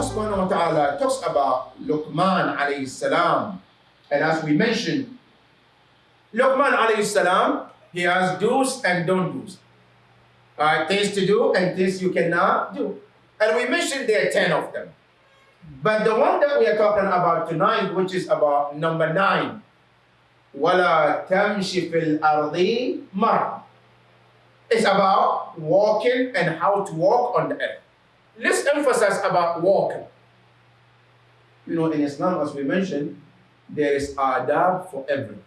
Allah subhanahu wa ta'ala talks about Luqman alayhi salam. And as we mentioned, Luqman alayhi salam, he has do's and don't do's. Alright, things to do and things you cannot do. And we mentioned there are 10 of them. But the one that we are talking about tonight, which is about number nine, وَلَا تَمْشِ فِي الْأَرْضِ مَرَّ It's about walking and how to walk on the earth. Let's emphasize about walking. You know, in Islam, as we mentioned, there is adab for everything.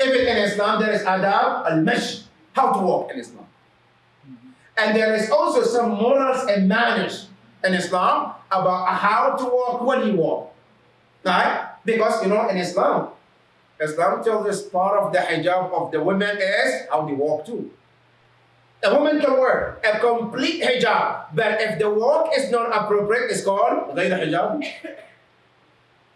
Even in Islam, there is adab al-mash, how to walk in Islam. And there is also some morals and manners in Islam about how to walk when you walk. Right? Because, you know, in Islam, Islam tells us part of the hijab of the women is how they walk too. A woman can wear a complete hijab, but if the walk is not appropriate, it's called غير hijab.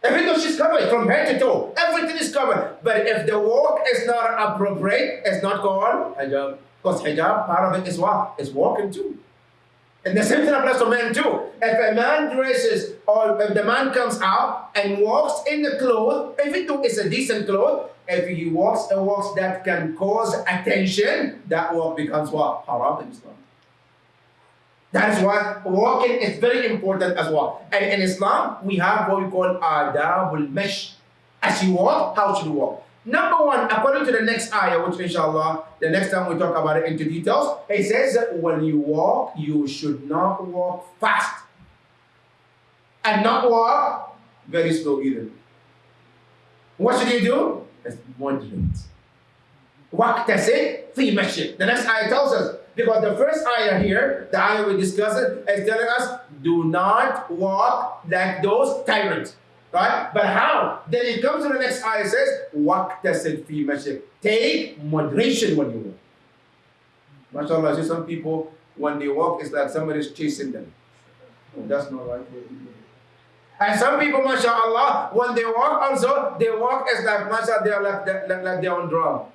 Even though she's covered from head to toe, everything is covered. But if the walk is not appropriate, it's not called hijab. Because hijab, part of it is what? Is walking too. And the same thing applies to men too. If a man dresses or if the man comes out and walks in the clothes, if it is a decent cloth, if he walks a walk that can cause attention, that walk becomes what? Haram in Islam. That is why walking is very important as well. And in Islam, we have what we call adabul mesh. As you walk, how should you walk? Number one, according to the next ayah, which inshallah, the next time we talk about it into details, it says that when you walk, you should not walk fast. And not walk very slow either. What should you do? It's moderate. it? fi mashik. The next ayah tells us, because the first ayah here, the ayah we discussed, is telling us, do not walk like those tyrants right? But how? Then it comes to the next ayah says, "Waqtasid fi mashik." Take moderation when you walk. MashaAllah, see some people, when they walk, it's like somebody's chasing them. That's not right. And some people, mashallah, when they walk also, they walk as like, mashallah, they are like, like, like they're on drum.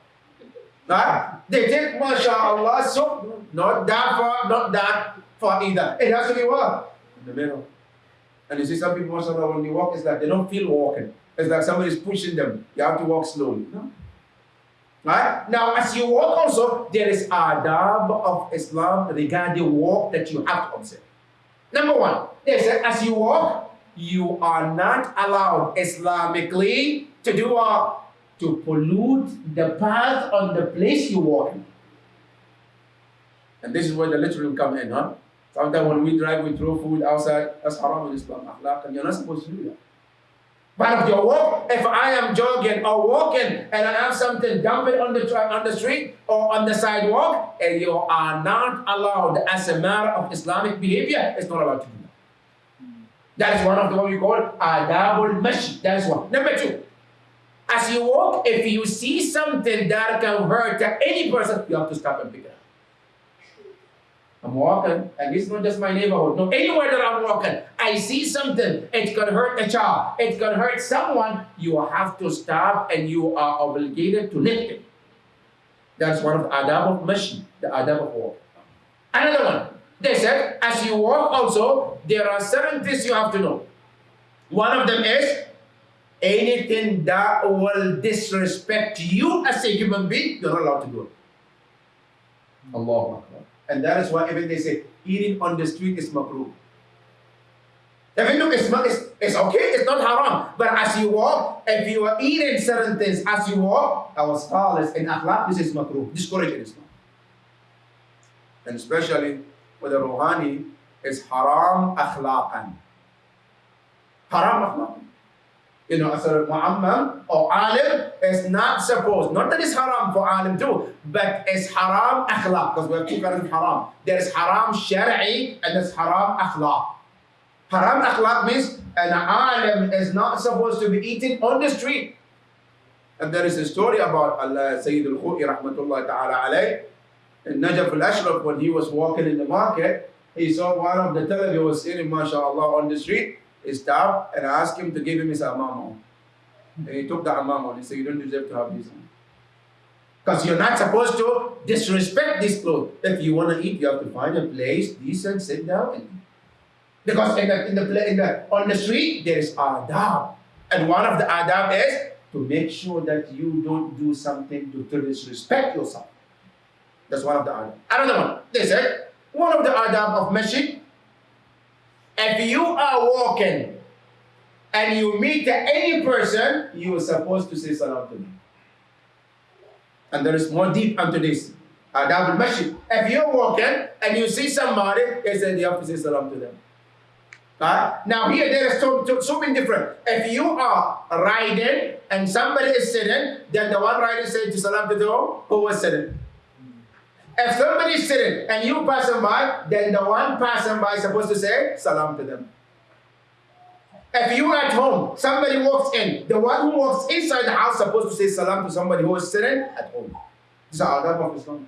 Right? They take, mashallah, so not that far, not that far either. It has to be what? In the middle. And you see some people, mashallah, when they walk, it's like they don't feel walking. It's like somebody's pushing them. You have to walk slowly. No? Right? Now, as you walk also, there is adab of Islam regarding the walk that you have to observe. Number one, as you walk, you are not allowed Islamically to do what? To pollute the path on the place you walk in. And this is where the literal come in, huh? Sometimes when we drive, we throw food outside. That's haram in Islam, akhlaq, and you're not supposed to do that. Part of your walk, if I am jogging or walking and I have something, dump it on the on the street or on the sidewalk, and you are not allowed as a matter of Islamic behavior, it's not allowed to do that. That is one of the what we call adabul mashi. That is one. Number two, as you walk, if you see something that can hurt any person, you have to stop and pick it up. I'm walking, and it's not just my neighborhood. No, anywhere that I'm walking, I see something. It can hurt a child. It can hurt someone. You have to stop, and you are obligated to lift it. That's one of the adab of mashi, the adab of walk. Another one. They said, as you walk also, there are certain things you have to know. One of them is anything that will disrespect you as a human being, you're not allowed to do it. Allah Akbar. And that is why even they say eating on the street is makruh. Even though it's, it's, it's okay, it's not haram. But as you walk, if you are eating certain things as you walk, our scholars in akhlaq, this is makruh, discouraging Islam. And especially with the ruhani, is haram akhlaqan. Haram akhlaqan you know, as a mu'ammam or oh, alim is not supposed, not that it's haram for alim too, but it's haram akhlaq, because we have two kinds of haram. There is haram shari'i and there's haram akhlaq. Haram akhlaq means an alim is not supposed to be eaten on the street. And there is a story about Allah Sayyid al-Khu'i rahmatullah ta'ala alayh, in Najaf al-Ashraf when he was walking in the market, he saw one of the television was sitting, mashallah, on the street, he stopped and asked him to give him his amamo. And he took the amamo and he said, you don't deserve to have this. Because you're not supposed to disrespect this clothes. If you want to eat, you have to find a place, decent, sit down and. Because in the, in the, in the, on the street, there is adab. And one of the adab is to make sure that you don't do something to, to disrespect yourself. That's one of the adab. Another one, they said, one of the adab of masjid, if you are walking and you meet any person, you are supposed to say salam to them. And there is more deep into this. Adab al-masjid. If you're walking and you see somebody, they say you have to say salam to them. Now here there is so, so different. If you are riding and somebody is sitting, then the one riding says salam to the who was sitting. If somebody is sitting and you passing by, then the one passing by is supposed to say salam to them. If you are at home, somebody walks in, the one who walks inside the house is supposed to say salam to somebody who is sitting at home. These are adab of Islam.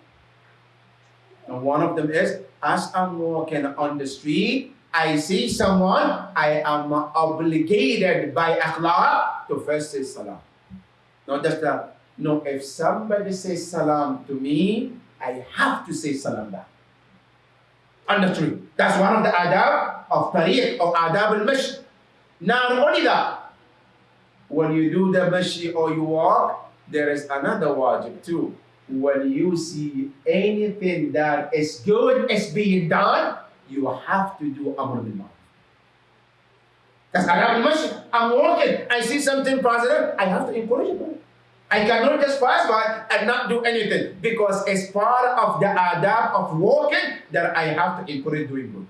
And one of them is, as I'm walking on the street, I see someone, I am obligated by akhlaq to first say salam. Not just that. No, if somebody says salam to me, I have to say salam back. Understood? That's one of the adab of tariq or adab al-mash. Now, not only that, when you do the mashi or you walk, there is another wajib too. When you see anything that is good is being done, you have to do Amr bil Ma'ruf. That's Adab al I'm walking, I see something positive, I have to encourage it. I cannot just pass by and not do anything because it's part of the adab of walking that I have to encourage doing good.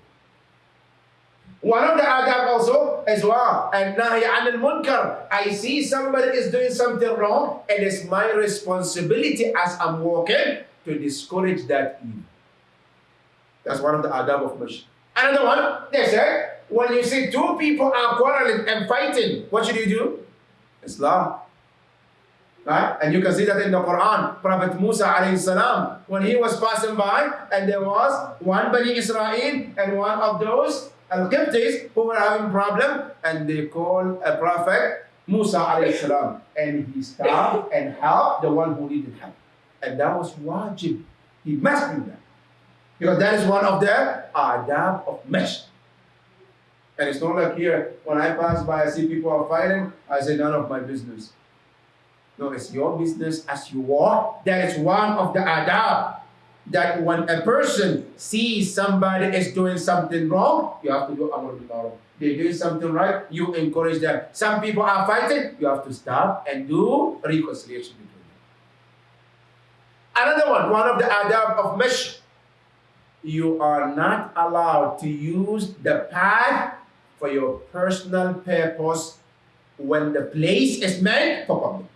One of the adab also as well, and nahi anil munkar. I see somebody is doing something wrong, and it's my responsibility as I'm walking to discourage that evil. That's one of the adab of Mush. Another one, they said, when you see two people are quarreling and fighting, what should you do? Islam. Right? And you can see that in the Quran. Prophet Musa alayhi salam, when he was passing by, and there was one Bani Israel and one of those Al-Qibtis who were having problem, and they called a prophet Musa alayhi salam, and he stopped and helped the one who needed help. And that was wajib. He must do that. Because that is one of the adab of mesh. And it's not like here, when I pass by, I see people are fighting, I say, none of my business. No, it's your business as you walk. That is one of the adab. That when a person sees somebody is doing something wrong, you have to do amr bil They're doing something right, you encourage them. Some people are fighting, you have to stop and do reconciliation between them. Another one, one of the adab of mesh you are not allowed to use the path for your personal purpose when the place is meant for public.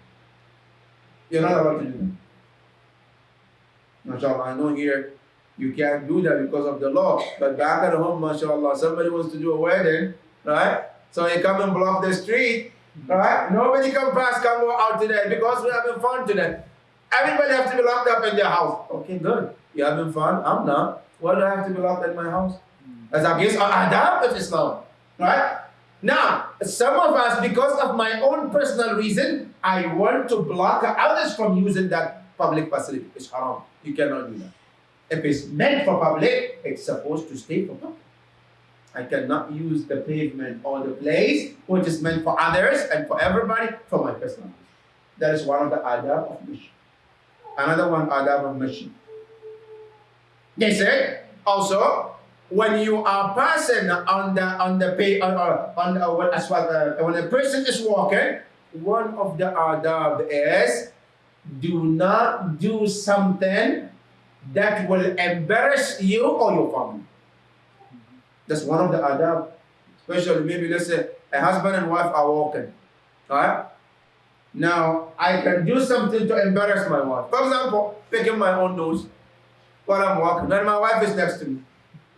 You're not allowed to do that. MashaAllah, I know here you can't do that because of the law. But back at home, mashallah, somebody wants to do a wedding, right? So you come and block the street, right? Nobody can pass, come go out today because we're having fun today. Everybody has to be locked up in their house. Okay, good. You're having fun? I'm not. Why do I have to be locked in my house? Hmm. As against adab of Islam. Right? Now, some of us, because of my own personal reason, I want to block others from using that public facility. It's haram. You cannot do that. If it's meant for public, it's supposed to stay for public. I cannot use the pavement or the place which is meant for others and for everybody for my personal use. That is one of the adab of mission. Another one adab of mission. They said also when you are passing on the on the pay on, on, on as well uh, when a person is walking, one of the adab is do not do something that will embarrass you or your family. That's one of the adab. Especially maybe let's say a husband and wife are walking. Right? Now I can do something to embarrass my wife. For example, picking my own nose while I'm walking, and my wife is next to me.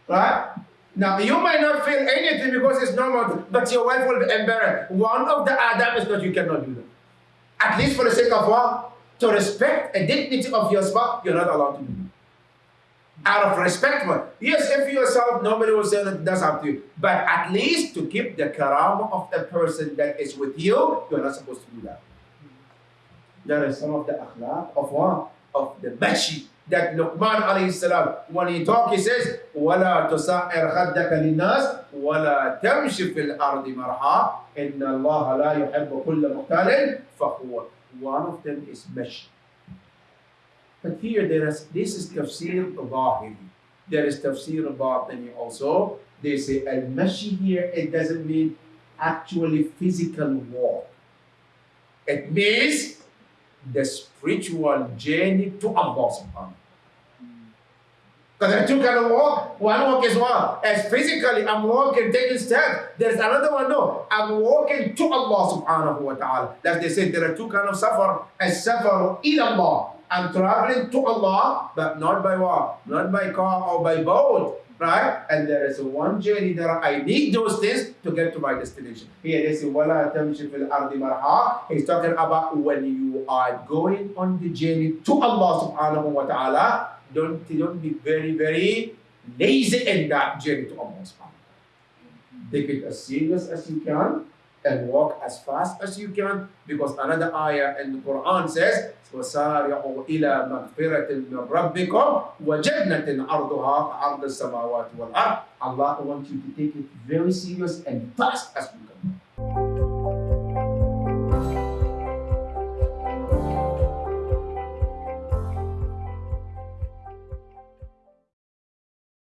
Right? Now, you might not feel anything because it's normal, but your wife will be embarrassed. One of the adab is that you cannot do that. At least for the sake of what? To respect a dignity of your spouse, you're not allowed to do that. Out of respect, yes, if you yourself, nobody will say that that's up to you. But at least to keep the karama of the person that is with you, you're not supposed to do that. That is some of the akhlaq of what? Of the bashi that Luqman alayhi salam, when he talk, he says, وَلَا تُسَعِّرْ خَدَّكَ لِلنَّاسِ وَلَا تَمْشِ فِي الْأَرْضِ مَرْحًا إِنَّ اللَّهَ لَا يُحِبُّ كُلَّ مُخْتَالٍ فَخُورٍ One of them is mesh. But here there is, this is tafsir zahiri. There is tafsir batini also. They say al-mashi here, it doesn't mean actually physical walk. It means the spiritual journey to Allah subhanahu because there are two kind of walk. One walk is what? As physically, I'm walking, taking steps. There's another one, no. I'm walking to Allah subhanahu wa ta'ala. Like they said, there are two kind of safar. As safar in Allah. I'm traveling to Allah, but not by what? Not by car or by boat right? And there is one journey that I need those things to get to my destination. Here they say, وَلَا تَمْشِ فِي الْأَرْضِ مَرْحًا He's talking about when you are going on the journey to Allah subhanahu wa ta'ala, don't, don't be very, very lazy in that journey to Allah subhanahu wa ta'ala. Take it as serious as you can and walk as fast as you can because another ayah in the Quran says وسارعوا إلى مغفرة من ربكم وجنة عرضها كعرض السماوات والأرض Allah wants you to take it very serious and fast as you can